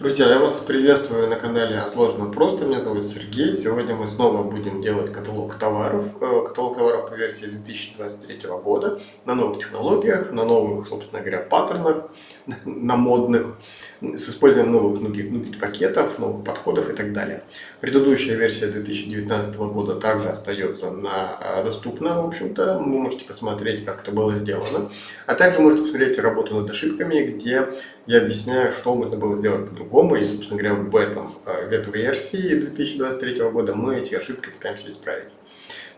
Друзья, я вас приветствую на канале «А сложно просто». Меня зовут Сергей. Сегодня мы снова будем делать каталог товаров. Э, каталог товаров по версии 2023 года. На новых технологиях, на новых, собственно говоря, паттернах, на модных, с использованием новых нугит пакетов, новых подходов и так далее. Предыдущая версия 2019 года также остается на, э, доступна, в общем-то. Вы можете посмотреть, как это было сделано. А также можете посмотреть работу над ошибками, где я объясняю, что можно было сделать по-другому. И, собственно говоря, в, этом, э, в этой версии 2023 года мы эти ошибки пытаемся исправить.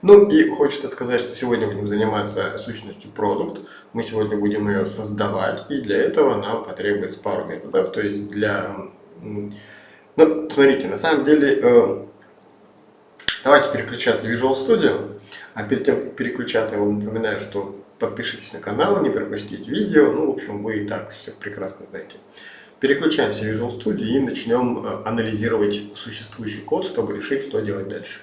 Ну и хочется сказать, что сегодня будем заниматься сущностью продукт. Мы сегодня будем ее создавать, и для этого нам потребуется пару методов. То есть для... Ну, смотрите, на самом деле, э, давайте переключаться в Visual Studio. А перед тем, как переключаться, я вам напоминаю, что подпишитесь на канал, не пропустите видео. Ну, в общем, вы и так все прекрасно знаете. Переключаемся в Visual Studio и начнем э, анализировать существующий код, чтобы решить, что делать дальше.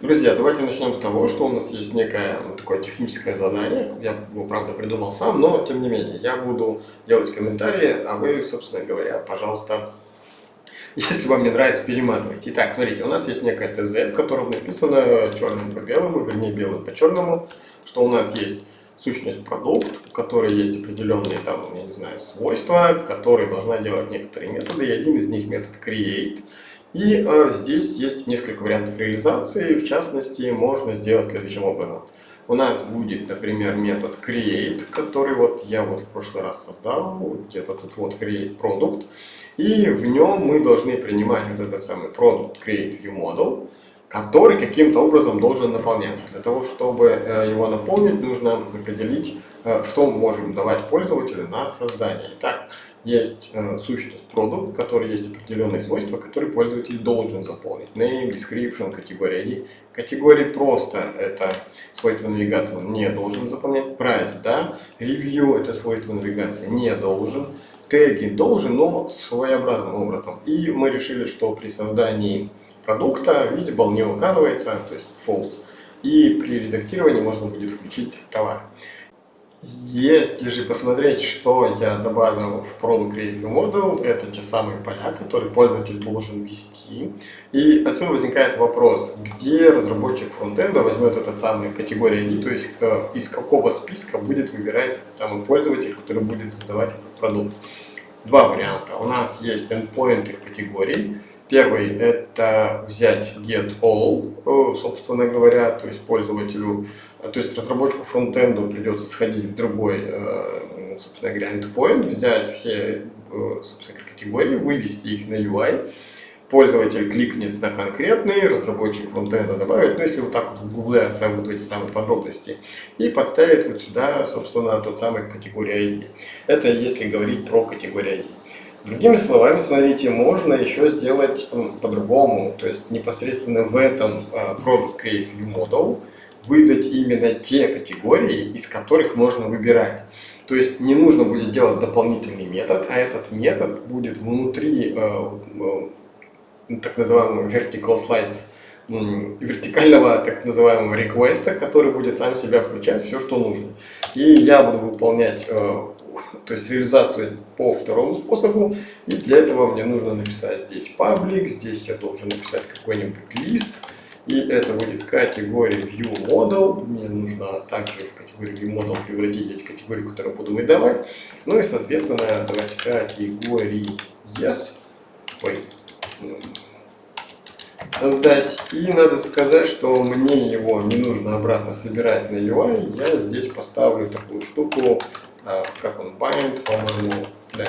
Друзья, давайте начнем с того, что у нас есть некое такое техническое задание. Я его, правда, придумал сам, но, тем не менее, я буду делать комментарии, а вы, собственно говоря, пожалуйста, если вам не нравится, перематывайте. Итак, смотрите, у нас есть некое ТЗ, в котором написано черным по белому, вернее, белым по черному, что у нас есть сущность продукт, у которой есть определенные там, я не знаю, свойства, которые должна делать некоторые методы, и один из них метод create. И э, здесь есть несколько вариантов реализации, в частности, можно сделать следующим образом. У нас будет, например, метод create, который вот я вот в прошлый раз создал, где-то тут вот create product, и в нем мы должны принимать вот этот самый product create view model, который каким-то образом должен наполняться. Для того, чтобы э, его наполнить, нужно определить, э, что мы можем давать пользователю на создание. Итак, есть э, сущность продукт, который есть определенные свойства, которые пользователь должен заполнить. Name, description, категория ID. Категории просто это свойство навигации он не должен заполнять. Price, да. Review это свойство навигации не должен. Теги должен, но своеобразным образом. И мы решили, что при создании продукта visible не указывается, то есть false, и при редактировании можно будет включить товар. Если же посмотреть, что я добавил в Product Creative Model, это те самые поля, которые пользователь должен ввести. И отсюда возникает вопрос, где разработчик фронтенда возьмет этот самый категорию ID, то есть э, из какого списка будет выбирать самый пользователь, который будет создавать этот продукт. Два варианта. У нас есть endpoint категорий, Первый – это взять get all, э, собственно говоря, то есть пользователю, то есть разработчику фронтенду придется сходить в другой, э, собственно говоря, endpoint, взять все, э, собственно, категории, вывести их на UI, пользователь кликнет на конкретный, разработчик фронтенда добавит, ну если вот так вот в Google вот эти самые подробности, и подставит вот сюда, собственно, тот самый категория ID. Это если говорить про категорию ID. Другими словами, смотрите, можно еще сделать по-другому, то есть непосредственно в этом а, Product Create View Model выдать именно те категории, из которых можно выбирать. То есть не нужно будет делать дополнительный метод, а этот метод будет внутри э, э, так называемого vertical slice, вертикального так называемого реквеста, который будет сам себя включать все, что нужно. И я буду выполнять э, то есть реализацию по второму способу. И для этого мне нужно написать здесь паблик, здесь я должен написать какой-нибудь лист. И это будет категория view model. Мне нужно также в категорию view model превратить эти категории, которые буду выдавать. Ну и, соответственно, давайте категории yes. Ой, создать. И надо сказать, что мне его не нужно обратно собирать на UI. Я здесь поставлю такую штуку а, как он, bind, по-моему, да.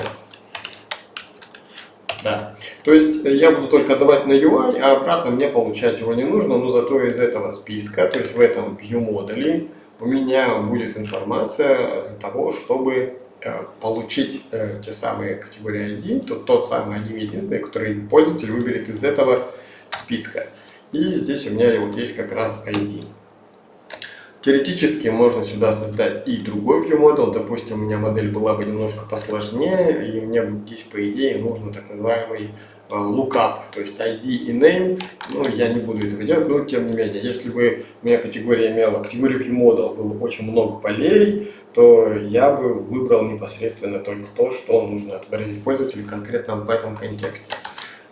Да. То есть э, я буду только давать на UI, а обратно мне получать его не нужно, но зато из этого списка, то есть в этом view модуле у меня будет информация для того, чтобы э, получить э, те самые категории ID, тот, тот самый один единственный, который пользователь выберет из этого списка. И здесь у меня вот есть как раз ID. Теоретически можно сюда создать и другой view Допустим, у меня модель была бы немножко посложнее, и мне здесь, по идее, нужно так называемый lookup, то есть ID и name, ну, я не буду этого делать, но тем не менее, если бы у меня категория имела, категория ViewModel было очень много полей, то я бы выбрал непосредственно только то, что нужно отобразить пользователю конкретно в этом контексте.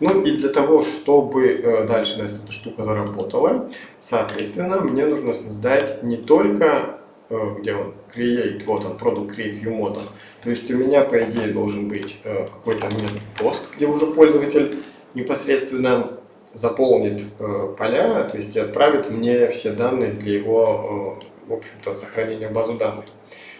Ну и для того, чтобы э, дальше эта штука заработала, соответственно, мне нужно создать не только, э, где он, create, вот он, product create view model, то есть у меня, по идее, должен быть э, какой-то метод пост, где уже пользователь непосредственно заполнит поля, то есть отправит мне все данные для его, в общем-то, сохранения в базу данных.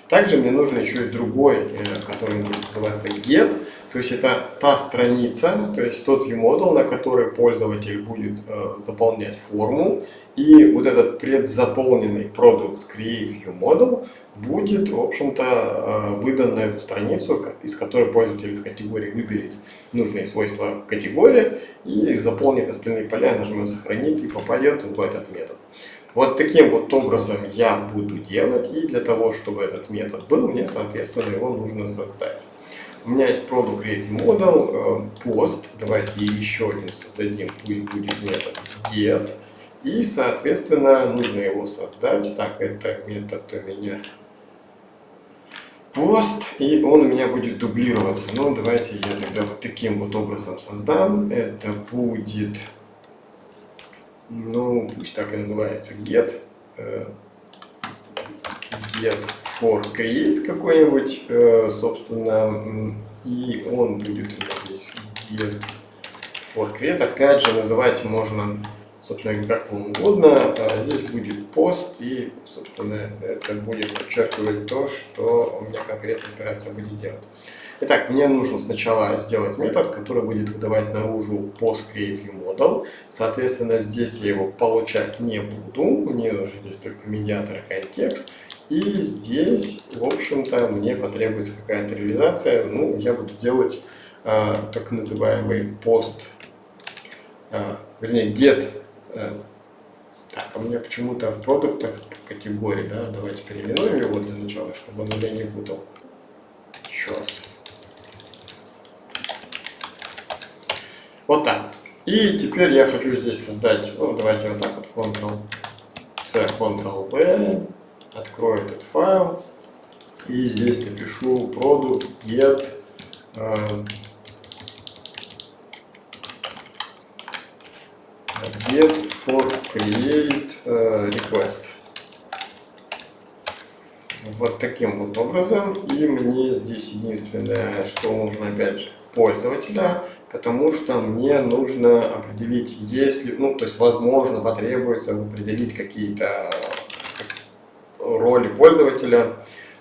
Также мне нужен еще и другой, который будет называться get, то есть это та страница, то есть тот viewModel, на который пользователь будет э, заполнять форму. И вот этот предзаполненный продукт Create ViewModel будет, в общем-то, э, выдан на эту страницу, из которой пользователь из категории выберет нужные свойства категории и заполнит остальные поля, нажмет «Сохранить» и попадет в этот метод. Вот таким вот образом я буду делать, и для того, чтобы этот метод был, мне, соответственно, его нужно создать. У меня есть product create model, post. Давайте еще один создадим, пусть будет метод get. И, соответственно, нужно его создать. Так, это метод у меня пост, и он у меня будет дублироваться. Ну, давайте я тогда вот таким вот образом создам. Это будет, ну, пусть так и называется, get, э, get for create какой-нибудь, э, собственно, и он будет у меня здесь get for create. Опять же, называть можно, собственно, как вам угодно. А здесь будет пост, и, собственно, это будет подчеркивать то, что у меня конкретная операция будет делать. Итак, мне нужно сначала сделать метод, который будет выдавать наружу post create view model. Соответственно, здесь я его получать не буду. Мне нужен здесь только медиатор контекст. И здесь, в общем-то, мне потребуется какая-то реализация. Ну, я буду делать э, так называемый пост, э, вернее, get. Э, так, а у меня почему-то в продуктах категории, да, давайте переименуем его для начала, чтобы он меня не путал. Раз. Вот так. И теперь я хочу здесь создать, ну, давайте вот так вот, Ctrl-C, Ctrl-V, открою этот файл и здесь напишу product get uh, get for create uh, request. Вот таким вот образом. И мне здесь единственное, что нужно опять же пользователя, потому что мне нужно определить, если, ну, то есть, возможно, потребуется определить какие-то роли пользователя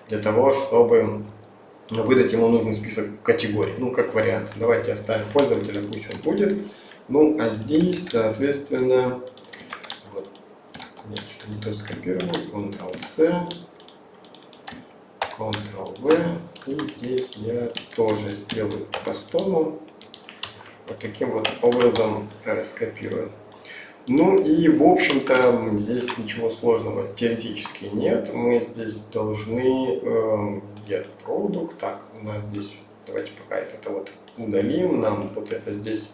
для того, чтобы выдать ему нужный список категорий, ну, как вариант. Давайте оставим пользователя, пусть он будет. Ну, а здесь, соответственно, вот, нет, что не то скопировал, Ctrl-C, Ctrl-V, и здесь я тоже сделаю по-простому, вот таким вот образом э, скопирую. Ну и, в общем-то, здесь ничего сложного теоретически нет. Мы здесь должны э, get product. Так, у нас здесь, давайте пока это вот удалим. Нам вот это здесь...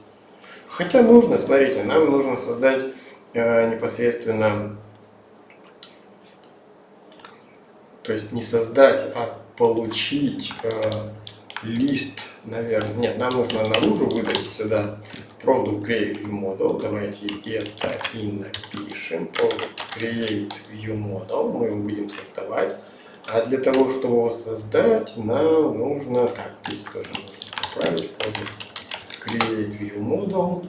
Хотя нужно, смотрите, нам нужно создать э, непосредственно... То есть не создать, а получить э, лист, наверное. Нет, нам нужно наружу выдать сюда product create model. Давайте это и напишем. Product create view model. Мы его будем создавать. А для того, чтобы его создать, нам нужно... Так, здесь тоже нужно поправить. Product create view model.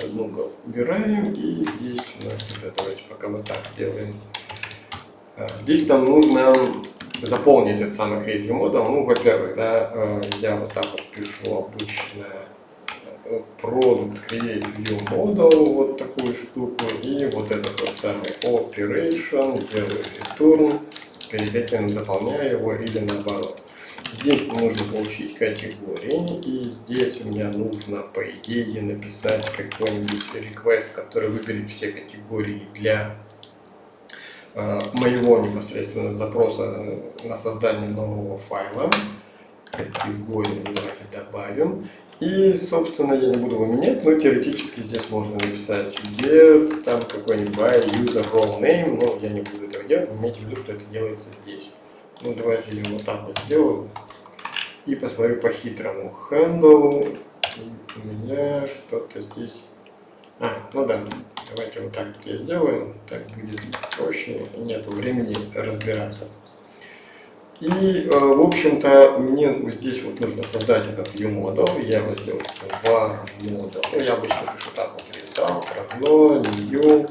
Одну убираем. И здесь у нас тогда, давайте пока вот так сделаем. А, здесь нам нужно заполнить этот самый Create Model. Ну, во-первых, да, э, я вот так вот пишу обычно Product Create View Model, вот такую штуку, и вот этот вот самый Operation, делаю Return, перед этим заполняю его или наоборот. Здесь нужно получить категории, и здесь у меня нужно, по идее, написать какой-нибудь request, который выберет все категории для моего непосредственно запроса на создание нового файла. Категорию давайте добавим. И, собственно, я не буду его менять, но теоретически здесь можно написать get, там какой-нибудь user role name, но я не буду этого делать, имейте в виду, что это делается здесь. Ну, давайте я вот так вот сделаю. И посмотрю по-хитрому. Handle, у меня что-то здесь... А, ну да, давайте вот так я сделаю, так будет проще, нету времени разбираться. И, э, в общем-то, мне здесь вот нужно создать этот viewModel. Я его сделаю var model. Ну, я обычно пишу так вот result, равно new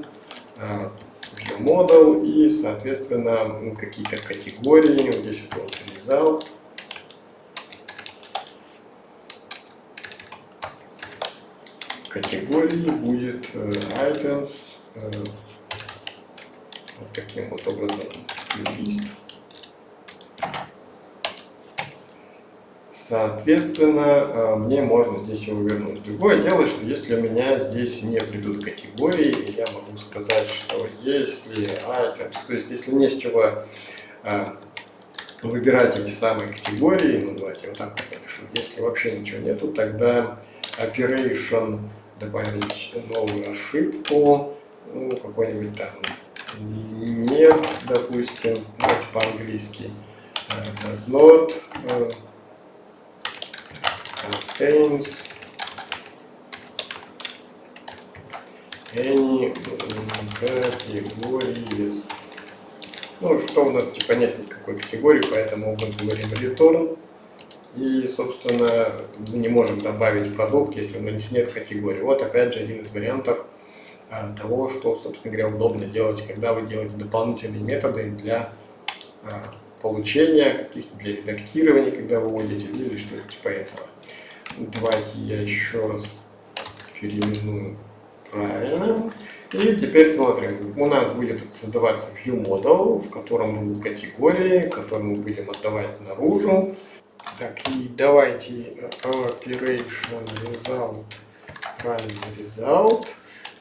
э, viewModel и, соответственно, какие-то категории. Вот здесь вот result. Категории будет э, items вот таким вот образом лист. Соответственно, э, мне можно здесь его вернуть. Другое дело, что если у меня здесь не придут категории, я могу сказать, что если items, то есть если не с чего э, выбирать эти самые категории, ну давайте вот так напишу, если вообще ничего нету, тогда operation добавить новую ошибку, ну какой-нибудь там нет, допустим, давайте по-английски э, does not contains any categories. Ну, что у нас типа нет никакой категории, поэтому мы говорим return. И, собственно, мы не можем добавить продукт, если у нас нет категории. Вот опять же один из вариантов а, того, что, собственно говоря, удобно делать, когда вы делаете дополнительные методы для а, получения каких-то, для редактирования, когда вы вводите, или что-то типа этого. Давайте я еще раз переименую правильно. И теперь смотрим. У нас будет создаваться view model, в котором будут категории, которые мы будем отдавать наружу. Так, и давайте operation result, правильно result.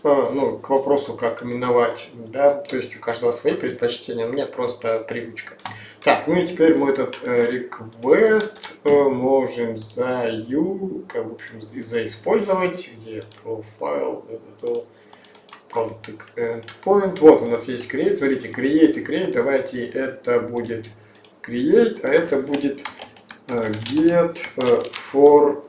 А, ну, к вопросу, как именовать, да, то есть у каждого свои предпочтения, у меня просто привычка. Так, ну и теперь мы этот э, request э, можем за u, как, в общем, заиспользовать, где profile, это product endpoint. Вот у нас есть create, смотрите, create и create, давайте это будет create, а это будет э, get for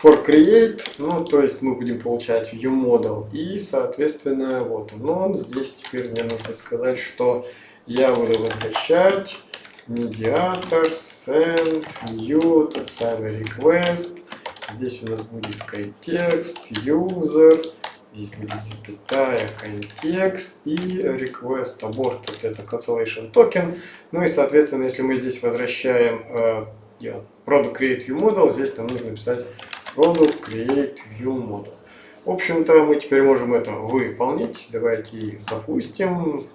for create, ну, то есть мы будем получать view model, и, соответственно, вот он. Здесь теперь мне нужно сказать, что я буду возвращать медиатор, send, new, тот самый request. Здесь у нас будет контекст, user, здесь будет запятая, контекст и request abort, вот это cancellation token. Ну и, соответственно, если мы здесь возвращаем э, product create view model, здесь нам нужно писать Product Create View Model. В общем-то, мы теперь можем это выполнить. Давайте запустим.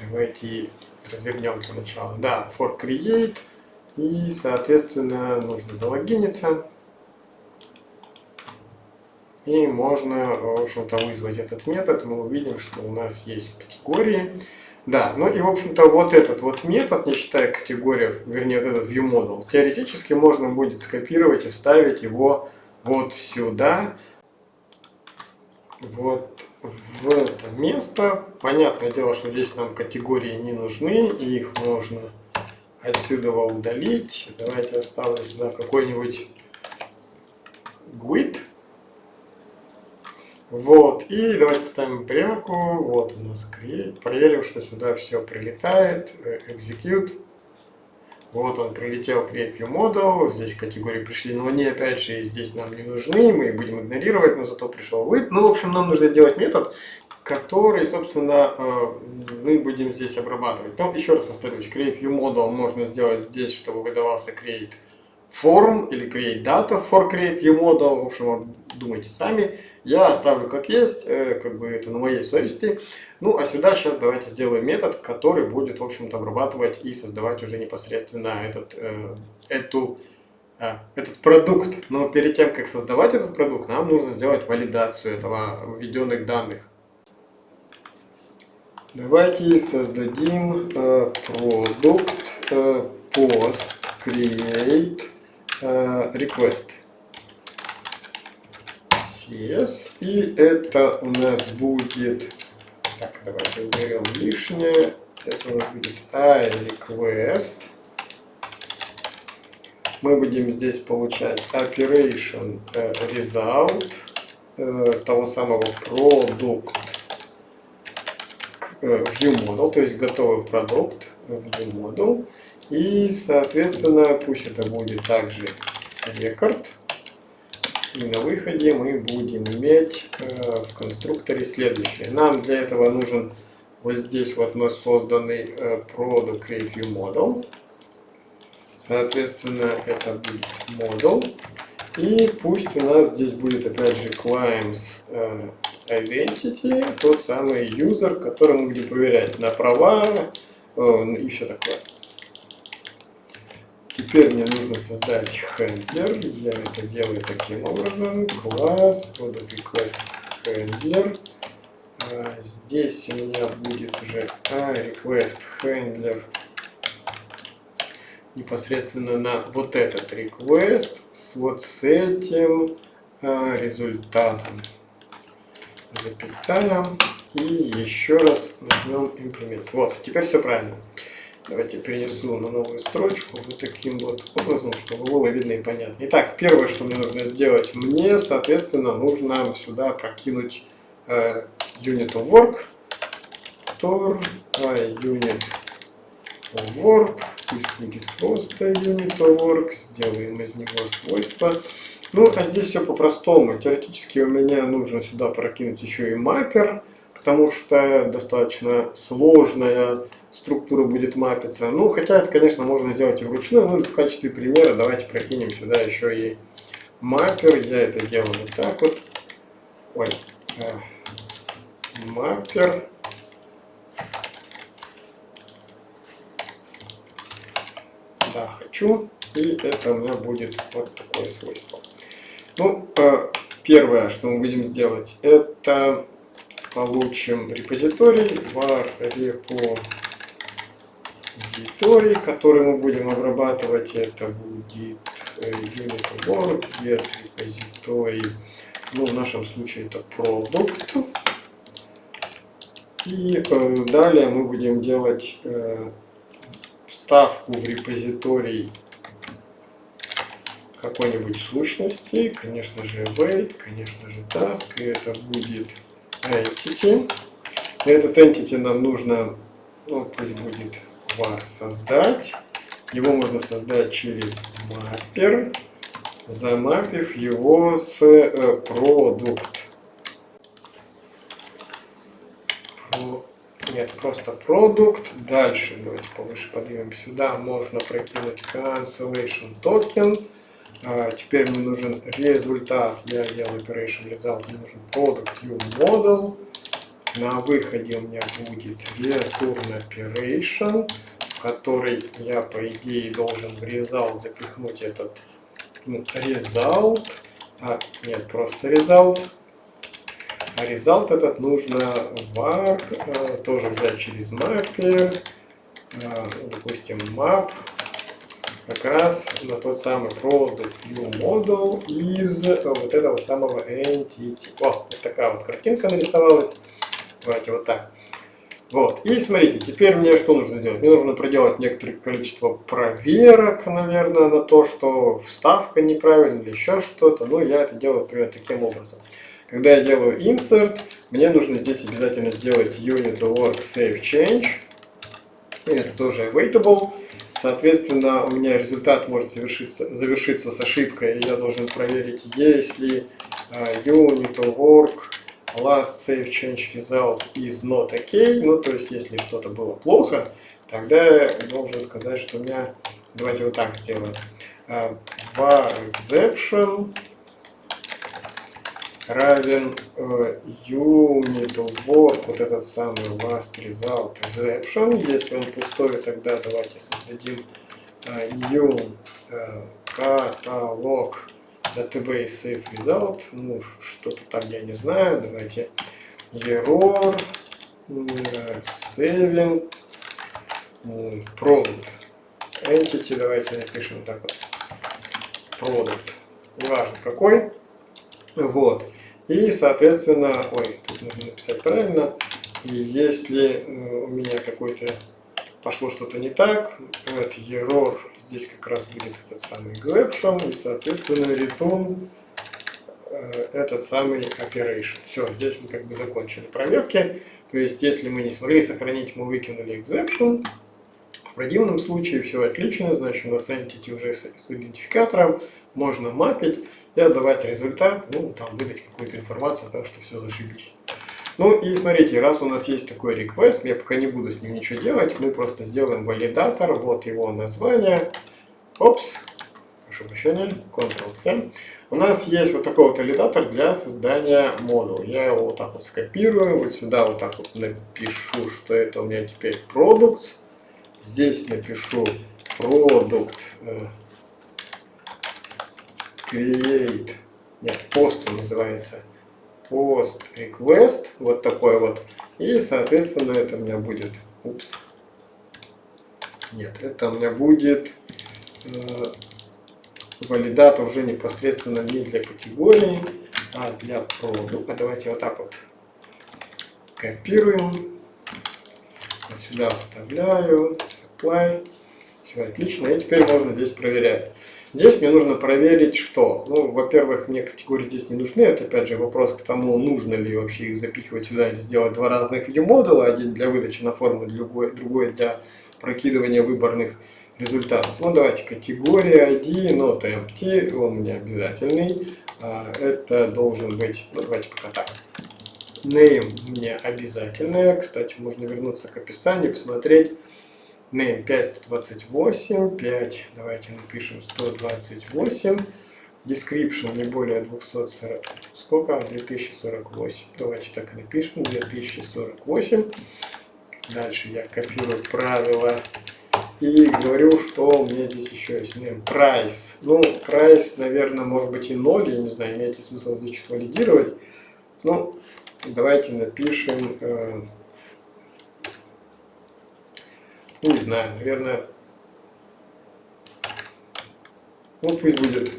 Давайте развернем для начала. Да, for create. И, соответственно, нужно залогиниться. И можно, в общем-то, вызвать этот метод. Мы увидим, что у нас есть категории. Да, ну и в общем-то вот этот вот метод, не считая категорий, вернее вот этот viewModel, теоретически можно будет скопировать и вставить его вот сюда, вот в это место. Понятное дело, что здесь нам категории не нужны, и их можно отсюда удалить. Давайте оставлю сюда какой-нибудь GUID. Вот, и давайте поставим пряку, вот у нас create, проверим, что сюда все прилетает, э, execute. Вот он прилетел create view model, здесь категории пришли, но они опять же здесь нам не нужны, мы их будем игнорировать, но зато пришел with. Ну, в общем, нам нужно сделать метод, который, собственно, э, мы будем здесь обрабатывать. Ну, еще раз повторюсь, create view model можно сделать здесь, чтобы выдавался create form или create data for create model, в общем, думайте сами. Я оставлю как есть, э, как бы это на моей совести. Ну, а сюда сейчас давайте сделаем метод, который будет, в общем-то, обрабатывать и создавать уже непосредственно этот, э, эту, э, этот продукт. Но перед тем, как создавать этот продукт, нам нужно сделать валидацию этого введенных данных. Давайте создадим продукт э, post create request. CS. И это у нас будет... Так, давайте уберем лишнее. Это у нас будет iRequest. Мы будем здесь получать operation э, result э, того самого продукт Э, ViewModel, то есть готовый продукт ViewModel. И, соответственно, пусть это будет также рекорд. И на выходе мы будем иметь э, в конструкторе следующее. Нам для этого нужен вот здесь вот наш созданный э, Product Create View Model. Соответственно, это будет model. И пусть у нас здесь будет опять же claims э, identity, тот самый user, который мы будем проверять на права и все такое. Теперь мне нужно создать handler. Я это делаю таким образом. Класс, product request handler. А здесь у меня будет уже а, request handler непосредственно на вот этот request с вот с этим э, результатом. Запятая. И еще раз нажмем имплемент. Вот, теперь все правильно. Давайте перенесу на новую строчку вот таким вот образом, чтобы было видно и понятно. Итак, первое, что мне нужно сделать, мне, соответственно, нужно сюда прокинуть э, unit of work, tor, uh, unit work, пусть будет просто unit work, сделаем из него свойства. Ну, а здесь все по-простому. Теоретически у меня нужно сюда прокинуть еще и маппер, потому что достаточно сложная структура будет мапиться. Ну, хотя это, конечно, можно сделать и вручную, но в качестве примера давайте прокинем сюда еще и маппер. Я это делаю вот так вот. Ой, э, маппер. да, хочу, и это у меня будет вот такое свойство. Ну, э, первое, что мы будем делать, это получим репозиторий var репозиторий, который мы будем обрабатывать. Это будет э, unit work, get репозиторий. Ну, в нашем случае это продукт. И э, далее мы будем делать вставку в репозиторий какой-нибудь сущности, конечно же await, конечно же task, и это будет entity. Этот entity нам нужно, ну пусть будет var создать. Его можно создать через mapper, замапив его с э, продукт. Нет, просто продукт. Дальше, давайте повыше поднимем сюда. Можно прокинуть cancellation token. А, теперь мне нужен результат. Я делаю operation result. Мне нужен product view model. На выходе у меня будет return operation, в который я, по идее, должен в result запихнуть этот ну, result. А, нет, просто result. А result этот нужно var э, тоже взять через mapper, э, допустим map, как раз на тот самый product view model из вот этого самого entity. О, вот такая вот картинка нарисовалась. Давайте вот так. Вот. И смотрите, теперь мне что нужно сделать? Мне нужно проделать некоторое количество проверок, наверное, на то, что вставка неправильная или еще что-то. Ну, я это делаю примерно таким образом. Когда я делаю insert, мне нужно здесь обязательно сделать unit save change. И это тоже awaitable. Соответственно, у меня результат может завершиться, завершиться с ошибкой. Я должен проверить, если uh, unit work last save change result is not okay. Ну, то есть, если что-то было плохо, тогда я должен сказать, что у меня... Давайте вот так сделаем. Uh, var exception равен э, unit work, вот этот самый last result exception. Если он пустой, тогда давайте создадим э, new э, catalog database save result. Ну, что-то там я не знаю. Давайте error saving product entity, давайте напишем так вот, product, неважно какой, вот, и соответственно, ой, тут нужно написать правильно, и если у меня какой-то пошло что-то не так, это error, здесь как раз будет этот самый exception, и соответственно return э, этот самый operation. Все, здесь мы как бы закончили проверки. То есть, если мы не смогли сохранить, мы выкинули exception. В противном случае все отлично, значит у нас entity уже с, с идентификатором, можно мапить и отдавать результат, ну там выдать какую-то информацию том, что все зашибись. Ну и смотрите, раз у нас есть такой request, я пока не буду с ним ничего делать, мы просто сделаем валидатор, вот его название. Опс, прошу прощения, Ctrl-C. У нас есть вот такой вот валидатор для создания модуля. Я его вот так вот скопирую, вот сюда вот так вот напишу, что это у меня теперь products. Здесь напишу product э, create, нет, post называется. Post request, вот такой вот. И, соответственно, это у меня будет, упс, нет, это у меня будет э, валидатор уже непосредственно не для категории, а для продукта. Давайте вот так вот копируем, вот сюда вставляю, apply, все отлично, и теперь можно здесь проверять. Здесь мне нужно проверить, что, ну, во-первых, мне категории здесь не нужны, это опять же вопрос к тому, нужно ли вообще их запихивать сюда или сделать два разных view модула, один для выдачи на форму, другой, другой для прокидывания выборных результатов. Ну, давайте категория ID, not empty, он меня обязательный, а, это должен быть, ну, давайте пока так. Name мне обязательная, кстати, можно вернуться к описанию, посмотреть, name 528, 5, давайте напишем 128, description не более 240, сколько? 2048, давайте так и напишем, 2048. Дальше я копирую правила и говорю, что у меня здесь еще есть name price. Ну, price, наверное, может быть и 0, я не знаю, имеет ли смысл здесь что-то валидировать. Ну, давайте напишем э, не знаю, наверное, ну пусть будет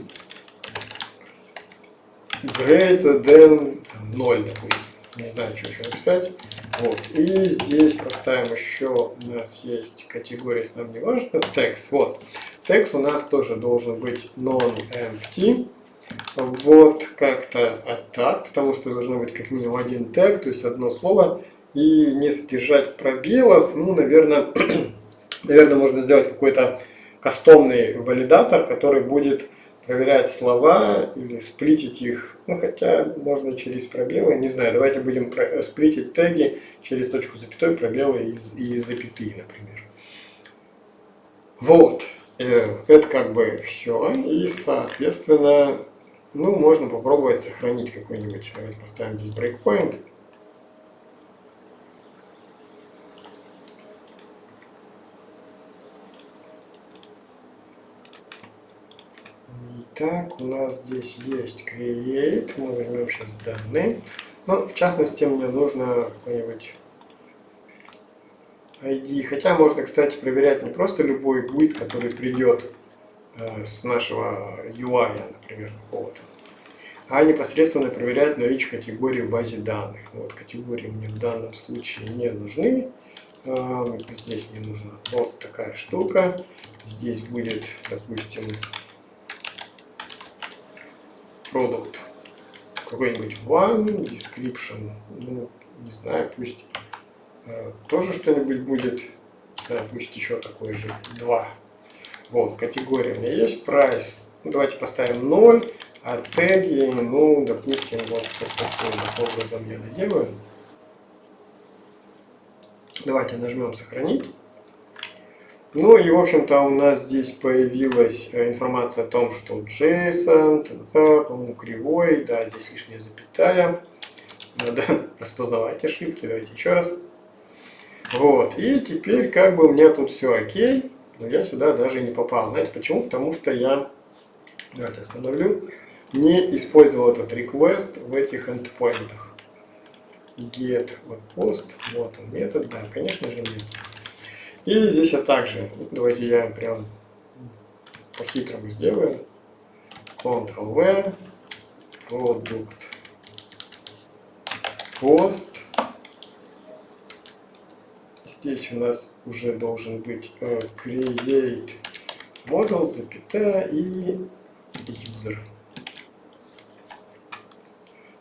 greater than 0, допустим. Не знаю, что еще написать. Вот. И здесь поставим еще, у нас есть категория, если нам не важно, text. Вот. Text у нас тоже должен быть non-empty. Вот как-то так, потому что должно быть как минимум один тег, то есть одно слово и не содержать пробелов, ну, наверное, наверное, можно сделать какой-то кастомный валидатор, который будет проверять слова или сплитить их, ну, хотя можно через пробелы, не знаю, давайте будем сплитить теги через точку запятой, пробелы и, и запятые, например. Вот, э, это как бы все, и, соответственно, ну, можно попробовать сохранить какой-нибудь, давайте поставим здесь breakpoint, Так, у нас здесь есть create, мы возьмем сейчас данные. Ну, в частности, мне нужно какой-нибудь ID. Хотя можно, кстати, проверять не просто любой будет, который придет э, с нашего UI, например, какого-то, а непосредственно проверять наличие категории в базе данных. Вот категории мне в данном случае не нужны. Э, здесь мне нужна вот такая штука. Здесь будет, допустим, product какой-нибудь one, description, ну, не знаю, пусть э, тоже что-нибудь будет, знаю, пусть еще такой же, 2. Вот, категория у меня есть, price, ну, давайте поставим 0, а теги, ну, допустим, вот таким образом я наделаю. Давайте нажмем сохранить. Ну и, в общем-то, у нас здесь появилась э, информация о том, что JSON, по-моему, кривой, да, здесь лишняя запятая. Надо распознавать ошибки, давайте еще раз. Вот, и теперь как бы у меня тут все окей, но я сюда даже не попал. Знаете почему? Потому что я, давайте остановлю, не использовал этот request в этих endpointах. get вот post, вот он метод, да, конечно же нет. И здесь я также, давайте я прям по-хитрому сделаю, Ctrl-V, продукт, post, здесь у нас уже должен быть uh, create model, запятая и user.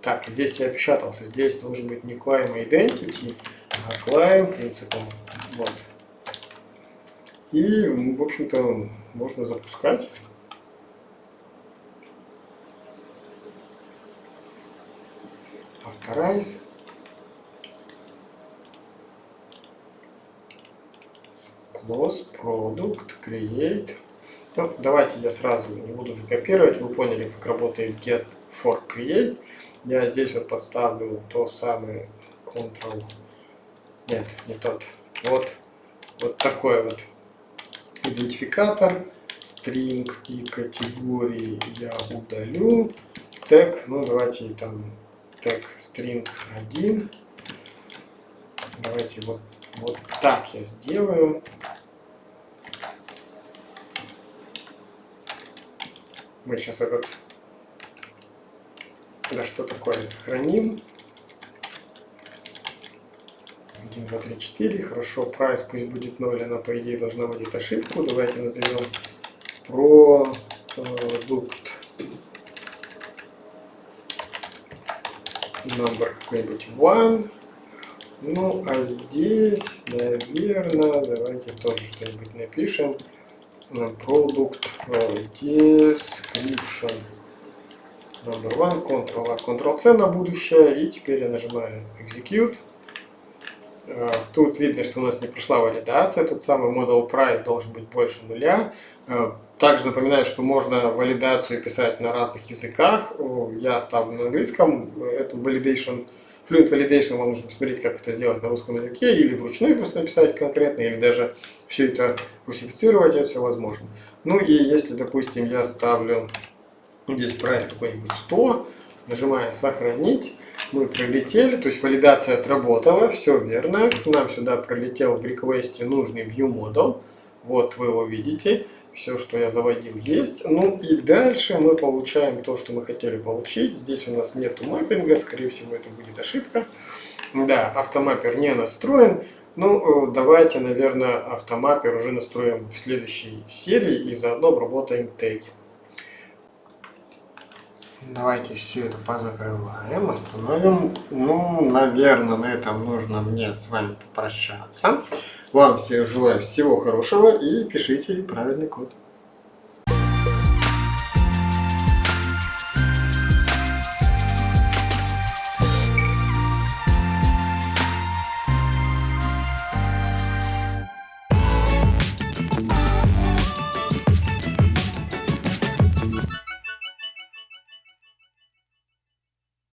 Так, здесь я опечатался. Здесь должен быть не climb identity, а climb принципом. Вот. И, в общем-то, можно запускать. Authorize. Close, Product, Create. Ну, давайте я сразу не буду уже копировать. Вы поняли, как работает get for create. Я здесь вот подставлю то самое Ctrl. Нет, не тот. Вот, вот такой вот идентификатор. String и категории я удалю. Тег, ну давайте там тег string 1. Давайте вот, вот так я сделаю. Мы сейчас этот да что такое, сохраним. 1, 2, 3, 4. Хорошо, прайс пусть будет 0, она по идее должна будет ошибку. Давайте назовем продукт number какой-нибудь one. Ну, а здесь, наверное, давайте тоже что-нибудь напишем. Продукт description number one, Ctrl-A, Ctrl-C на будущее. И теперь я нажимаю Execute. Э, тут видно, что у нас не прошла валидация. Тот самый model price должен быть больше нуля. Э, также напоминаю, что можно валидацию писать на разных языках. Я ставлю на английском. Это validation, Fluent Validation вам нужно посмотреть, как это сделать на русском языке. Или вручную просто написать конкретно, или даже все это русифицировать, это все возможно. Ну и если, допустим, я ставлю Здесь прайс какой-нибудь 100. Нажимаем «Сохранить». Мы пролетели, то есть валидация отработала, все верно. Нам сюда пролетел в реквесте нужный ViewModel. Вот вы его видите. Все, что я заводил, есть. Ну и дальше мы получаем то, что мы хотели получить. Здесь у нас нету маппинга, скорее всего это будет ошибка. Да, автомаппер не настроен. Ну, давайте, наверное, автомаппер уже настроим в следующей серии и заодно обработаем теги. Давайте все это позакрываем, остановим. Ну, наверное, на этом нужно мне с вами попрощаться. Вам всем желаю всего хорошего и пишите правильный код.